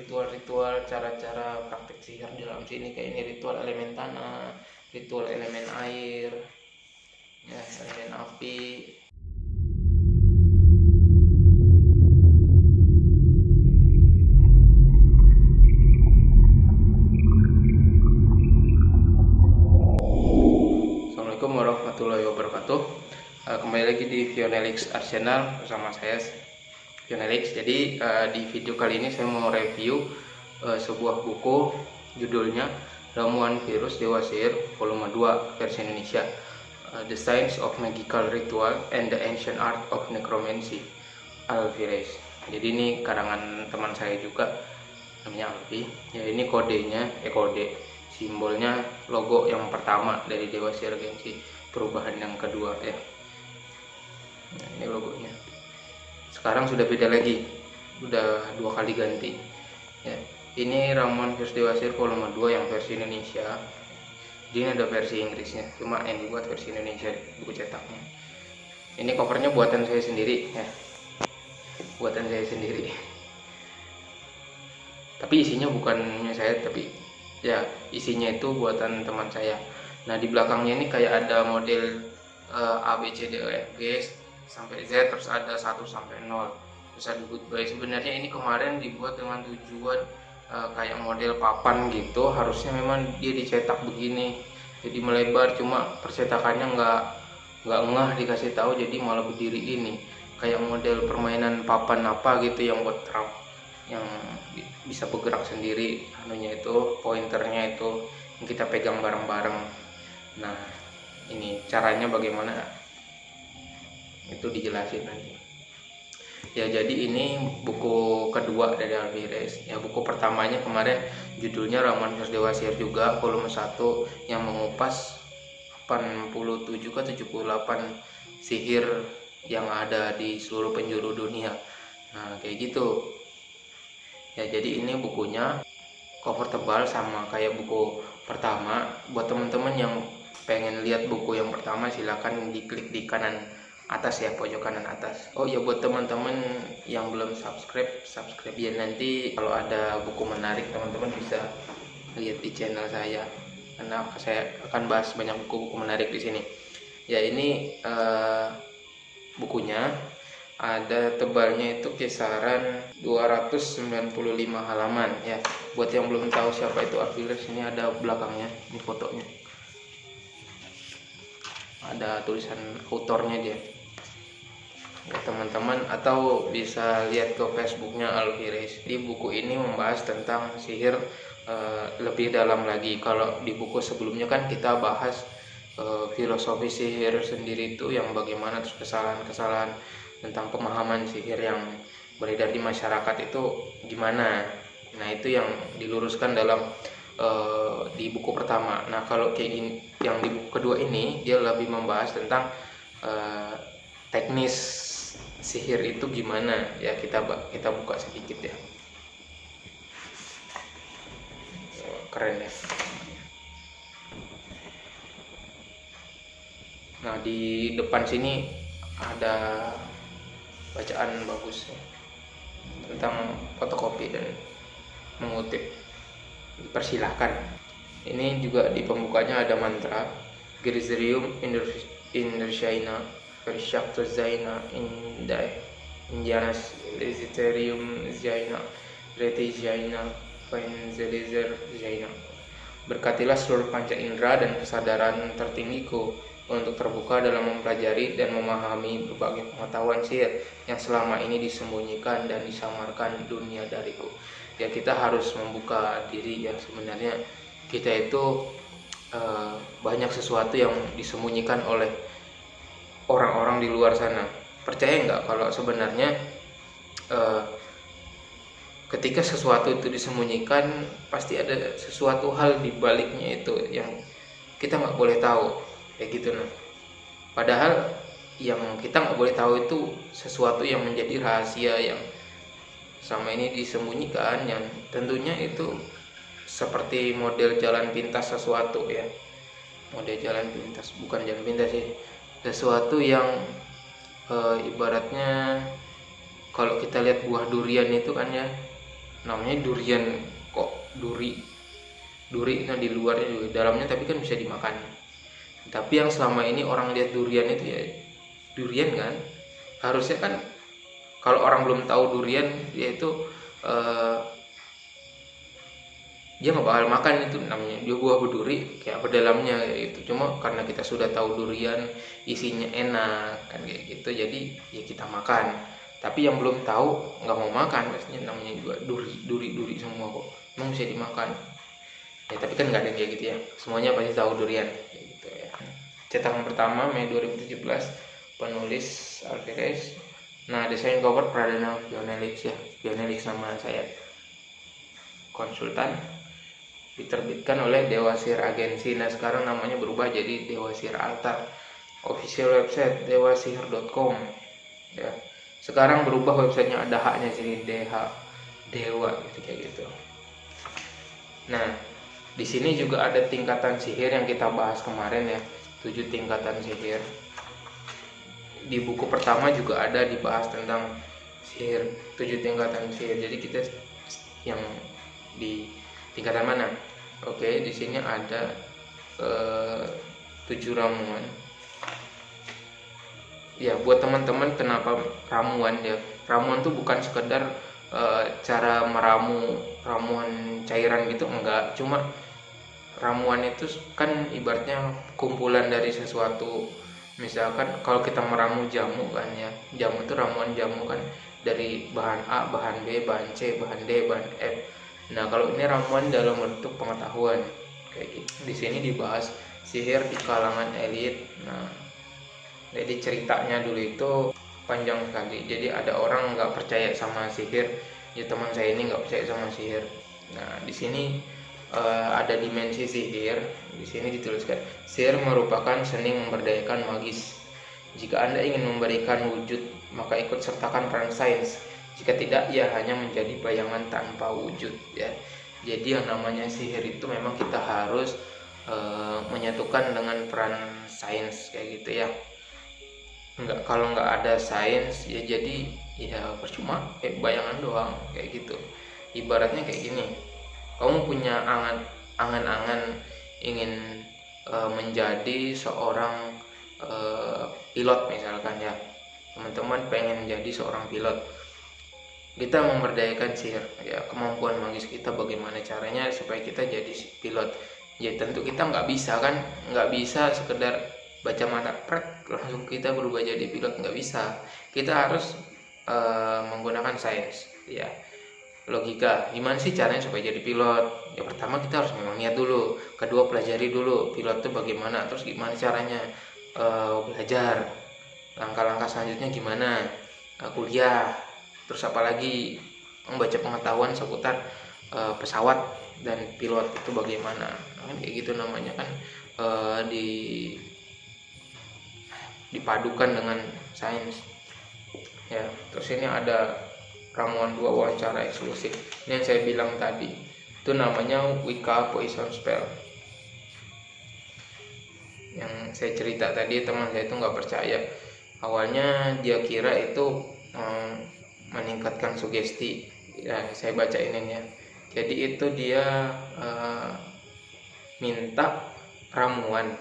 ritual-ritual cara-cara praktek sihir di dalam sini kayak ini ritual elemen tanah ritual elemen air ya elemen api. Assalamualaikum warahmatullahi wabarakatuh. Uh, kembali lagi di Vionelix Arsenal bersama saya Vionelix jadi uh, di video kali ini saya mau review uh, sebuah buku judulnya Ramuan Virus Dewa Sihir volume 2 versi Indonesia. Uh, The Science of Magical Ritual and the Ancient Art of Necromancy Alvarez. Jadi ini karangan teman saya juga namanya Alvi. Ya ini kodenya eh kode simbolnya logo yang pertama dari Dewa Sihir Gensi perubahan yang kedua ya nah, ini logonya sekarang sudah beda lagi. Udah dua kali ganti. Ya ini ramuan virus dewasir volume 2 yang versi Indonesia. Jadi ini ada versi Inggrisnya. Cuma ini buat versi Indonesia buku cetaknya. Ini covernya buatan saya sendiri ya. Buatan saya sendiri. Tapi isinya bukannya saya tapi ya isinya itu buatan teman saya. Nah di belakangnya ini kayak ada model uh, A E sampai Z terus ada 1 sampai 0 terus ada goodbye sebenarnya ini kemarin dibuat dengan tujuan uh, kayak model papan gitu. Harusnya memang dia dicetak begini jadi melebar. Cuma percetakannya nggak nggak ngah dikasih tahu jadi malah berdiri ini. Kayak model permainan papan apa gitu yang buat trap yang bisa bergerak sendiri. Anunya itu pointernya itu yang kita pegang bareng-bareng. Nah ini caranya bagaimana itu dijelasin nanti. Ya jadi ini buku kedua dari Alvarez ya buku pertamanya kemarin judulnya Ramuan Virus Dewa Sihir juga volume 1 yang mengupas 87 ke 78 sihir yang ada di seluruh penjuru dunia. Nah kayak gitu. Ya jadi ini bukunya cover tebal sama kayak buku pertama. Buat teman-teman yang pengen lihat buku yang pertama silahkan diklik di kanan atas ya pojok kanan atas. Oh ya buat teman-teman yang belum subscribe subscribe ya. Nanti kalau ada buku menarik teman-teman bisa lihat di channel saya. Karena saya akan bahas banyak buku-buku menarik di sini. Ya ini uh, bukunya. Ada tebalnya itu kisaran 295 halaman ya. Buat yang belum tahu siapa itu Arviles ini ada belakangnya ini fotonya. Ada tulisan autornya dia teman-teman atau bisa lihat ke Facebooknya Alviris di buku ini membahas tentang sihir uh, lebih dalam lagi. Kalau di buku sebelumnya kan kita bahas uh, filosofi sihir sendiri itu yang bagaimana terus kesalahan-kesalahan tentang pemahaman sihir yang beredar di masyarakat itu gimana. Nah itu yang diluruskan dalam uh, di buku pertama. Nah kalau kayak gini yang di buku kedua ini dia lebih membahas tentang uh, teknis sihir itu gimana? Ya kita kita buka sedikit ya. Keren ya. Nah di depan sini ada bacaan bagus ya, tentang fotokopi dan mengutip. Dipersilahkan. Ini juga di pembukanya ada mantra Griserium Indochina Vershakta Zaina Indai Indianas Lesiterium Zaina Reti Zaina Fenzelizer Zaina Berkatilah seluruh panca indera dan kesadaran tertinggiku untuk terbuka dalam mempelajari dan memahami berbagai pengetahuan sihir yang selama ini disembunyikan dan disamarkan dunia dariku. Ya kita harus membuka diri ya sebenarnya kita itu uh, banyak sesuatu yang disembunyikan oleh di luar sana. Percaya nggak kalau sebenarnya uh, ketika sesuatu itu disembunyikan pasti ada sesuatu hal di baliknya itu yang kita nggak boleh tahu. Kayak gitu nah. Padahal yang kita nggak boleh tahu itu sesuatu yang menjadi rahasia yang sama ini disembunyikan yang tentunya itu seperti model jalan pintas sesuatu ya. Model jalan pintas bukan jalan pintas sih sesuatu yang e, ibaratnya kalau kita lihat buah durian itu kan ya namanya durian kok duri duri nah di luarnya juga dalamnya tapi kan bisa dimakan. Tapi yang selama ini orang lihat durian itu ya durian kan? Harusnya kan kalau orang belum tahu durian yaitu uh, dia nggak bakal makan itu namanya dia buah berduri kayak apa dalamnya itu cuma karena kita sudah tahu durian isinya enak kan kayak gitu jadi ya kita makan. Tapi yang belum tahu nggak mau makan pastinya namanya juga duri duri duri semua kok. Emang bisa dimakan. Ya tapi kan nggak ada kayak gitu ya. Semuanya pasti tahu durian kayak gitu ya. Cetakan pertama Mei 2017 penulis Alvarez nah desain cover Pradana Pionelix ya Pionelix nama saya. Konsultan diterbitkan oleh Dewasir Agensi. Nah sekarang namanya berubah jadi Dewasir Altar. Official website dewasir.com. Ya. Sekarang berubah websitenya ada haknya jadi DH Dewa gitu kayak gitu. Nah di sini juga ada tingkatan sihir yang kita bahas kemarin ya, tujuh tingkatan sihir. Di buku pertama juga ada dibahas tentang sihir, tujuh tingkatan sihir. Jadi kita yang di tingkatan mana? Oke, di sini ada uh, tujuh ramuan. Ya, buat teman-teman kenapa ramuan ya? Ramuan tuh bukan sekedar uh, cara meramu ramuan cairan gitu enggak, cuma ramuan itu kan ibaratnya kumpulan dari sesuatu. Misalkan kalau kita meramu jamu kan ya, jamu itu ramuan jamu kan dari bahan A, bahan B, bahan C, bahan D, bahan F Nah, kalau ini ramuan dalam bentuk pengetahuan kayak gitu. Di sini dibahas sihir di kalangan elit. Nah, jadi ceritanya dulu itu panjang sekali. Jadi ada orang nggak percaya sama sihir. Ya teman saya ini nggak percaya sama sihir. Nah, di sini uh, ada dimensi sihir. Di sini dituliskan sihir merupakan seni memberdayakan magis. Jika Anda ingin memberikan wujud, maka ikut sertakan peran sains jika tidak, ya hanya menjadi bayangan tanpa wujud ya. Jadi yang namanya sihir itu memang kita harus e, menyatukan dengan peran sains kayak gitu ya. Enggak kalau nggak ada sains ya jadi ya percuma kayak bayangan doang kayak gitu. Ibaratnya kayak gini. Kamu punya angan angan-angan ingin e, menjadi seorang e, pilot misalkan ya. Teman-teman pengen menjadi seorang pilot kita memberdayakan sihir ya kemampuan magis kita bagaimana caranya supaya kita jadi pilot. Ya tentu kita nggak bisa kan? Nggak bisa sekedar baca mata prek langsung kita berubah jadi pilot nggak bisa. Kita harus uh, menggunakan sains ya. Logika gimana sih caranya supaya jadi pilot? Ya pertama kita harus memang niat dulu. Kedua pelajari dulu pilot itu bagaimana terus gimana caranya uh, belajar langkah-langkah selanjutnya gimana uh, kuliah terus apalagi membaca pengetahuan seputar uh, pesawat dan pilot itu bagaimana. Kan kayak gitu namanya kan uh, di dipadukan dengan sains. Ya terus ini ada ramuan dua wawancara eksklusif. Ini yang saya bilang tadi. Itu namanya Wicca Poison Spell. Yang saya cerita tadi teman saya itu nggak percaya. Awalnya dia kira itu um, meningkatkan sugesti. Ya saya baca ini ya. Jadi itu dia uh, minta ramuan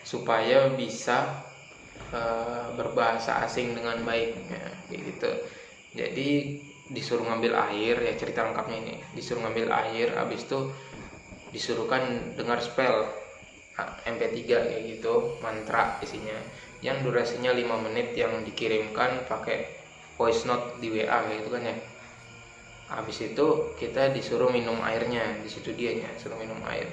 supaya bisa uh, berbahasa asing dengan baik. Ya, gitu. Jadi disuruh ngambil air ya cerita lengkapnya ini. Disuruh ngambil air habis itu disuruhkan dengar spell MP3 kayak gitu mantra isinya. Yang durasinya 5 menit yang dikirimkan pakai voice note di WA gitu kan ya. Habis itu kita disuruh minum airnya di situ dia ya suruh minum air.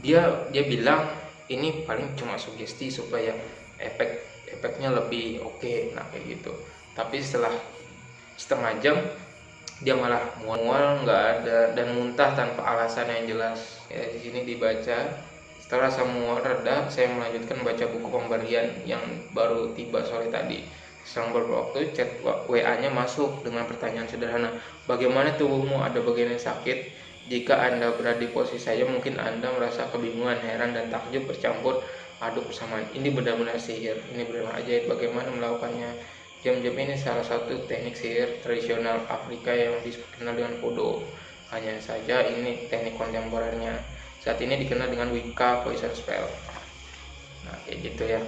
Dia dia bilang ini paling cuma sugesti supaya efek efeknya lebih oke okay. nah kayak gitu. Tapi setelah setengah jam dia malah mual-mual nggak ada dan muntah tanpa alasan yang jelas. Ya di sini dibaca setelah semua reda saya melanjutkan baca buku pemberian yang baru tiba sore tadi Selang beberapa waktu chat WA-nya masuk dengan pertanyaan sederhana, bagaimana tubuhmu ada bagian yang sakit? Jika Anda berada di posisi saya, mungkin Anda merasa kebingungan, heran, dan takjub bercampur aduk bersamaan. Ini benar-benar sihir, ini benar-benar ajaib. Bagaimana melakukannya? Jam-jam ini salah satu teknik sihir tradisional Afrika yang dikenal dengan kodo. Hanya saja ini teknik kontemporernya. Saat ini dikenal dengan Wicca Poison Spell. Nah, kayak gitu ya.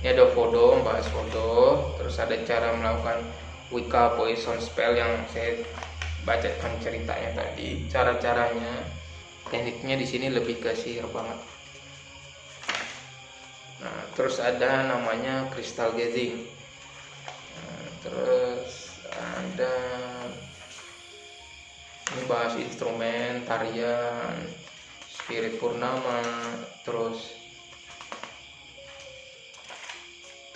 Ini ada foto, bahas foto, terus ada cara melakukan Wicca Poison Spell yang saya bacakan ceritanya tadi. Cara-caranya, tekniknya di sini lebih ke sihir banget. Nah, terus ada namanya crystal gazing terus ada ini bahas instrumen tarian spirit purnama terus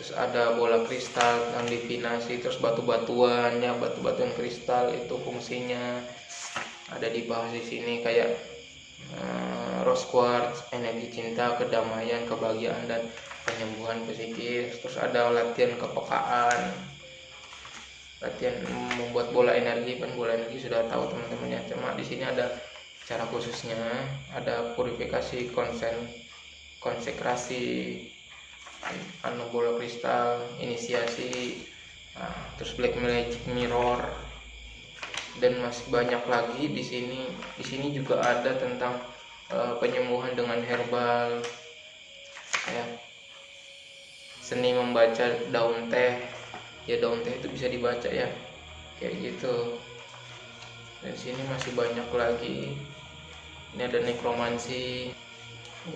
terus ada bola kristal yang divinasi terus batu-batuan ya batu-batuan kristal itu fungsinya. Ada dibahas di sini kayak uh, rose quartz energi cinta kedamaian kebahagiaan dan penyembuhan psikis. Terus ada latihan kepekaan. Latihan membuat bola energi kan bola energi sudah tahu teman-teman ya cuma di sini ada cara khususnya ada purifikasi konsen konsekrasi anu bola kristal inisiasi nah, terus black magic mirror. Dan masih banyak lagi di sini. Di sini juga ada tentang uh, penyembuhan dengan herbal. Ya. Seni membaca daun teh. Ya daun teh itu bisa dibaca ya. Kayak gitu. Dan sini masih banyak lagi. Ini ada nekromansi.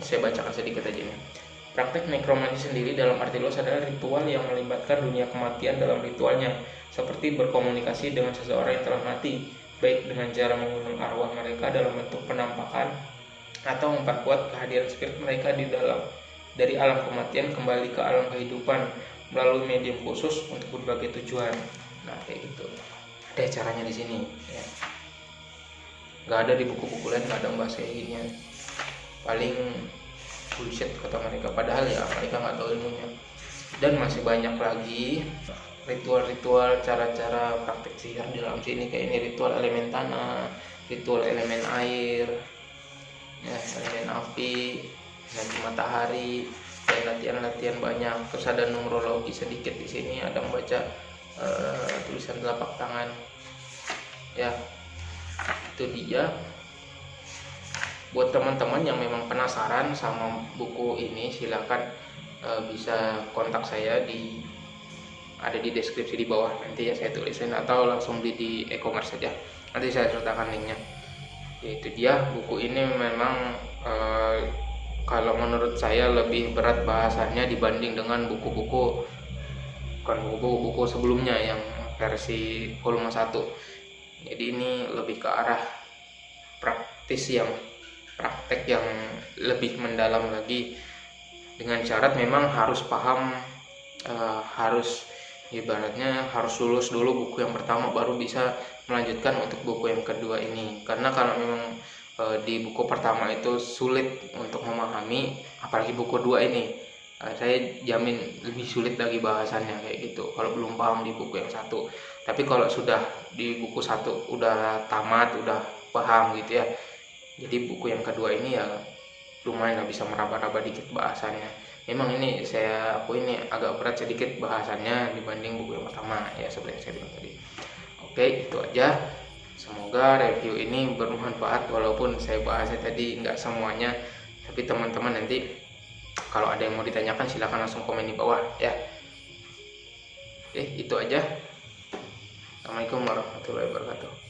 Saya bacakan sedikit aja nih praktek nekromansi sendiri dalam arti luas adalah ritual yang melibatkan dunia kematian dalam ritualnya seperti berkomunikasi dengan seseorang yang telah mati baik dengan cara mengundang arwah mereka dalam bentuk penampakan atau memperkuat kehadiran spirit mereka di dalam dari alam kematian kembali ke alam kehidupan melalui medium khusus untuk berbagai tujuan. Nah kayak gitu. Ada caranya di sini. Ya. nggak ada di buku-buku lain nggak ada bahasa kayak paling bullshit kata mereka. Padahal ya mereka nggak tahu ilmunya. Dan masih banyak lagi ritual-ritual cara-cara praktek sihir di dalam sini. Kayak ini ritual elemen tanah ritual elemen air ya elemen api dan matahari dan latihan-latihan banyak. Terus ada numerologi sedikit di sini ada membaca uh, tulisan telapak tangan. Ya itu dia buat teman-teman yang memang penasaran sama buku ini silahkan uh, bisa kontak saya di ada di deskripsi di bawah. Nanti ya saya tulisin atau langsung beli di e-commerce saja. Nanti saya sertakan linknya. Itu dia. Buku ini memang uh, kalau menurut saya lebih berat bahasanya dibanding dengan buku-buku bukan buku-buku sebelumnya yang versi volume 1 jadi ini lebih ke arah praktis yang praktek yang lebih mendalam lagi. Dengan syarat memang harus paham uh, harus ibaratnya harus lulus dulu buku yang pertama baru bisa melanjutkan untuk buku yang kedua ini. Karena kalau memang e, di buku pertama itu sulit untuk memahami apalagi buku dua ini e, saya jamin lebih sulit lagi bahasannya kayak gitu. Kalau belum paham di buku yang satu. Tapi kalau sudah di buku satu udah tamat udah paham gitu ya jadi buku yang kedua ini ya lumayan bisa meraba-raba dikit bahasannya. Memang ini saya aku ini agak berat sedikit bahasannya dibanding buku yang pertama ya seperti yang saya bilang tadi. Oke itu aja. Semoga review ini bermanfaat walaupun saya bahasnya tadi nggak semuanya tapi teman-teman nanti kalau ada yang mau ditanyakan silahkan langsung komen di bawah ya. Oke itu aja. Assalamualaikum warahmatullahi wabarakatuh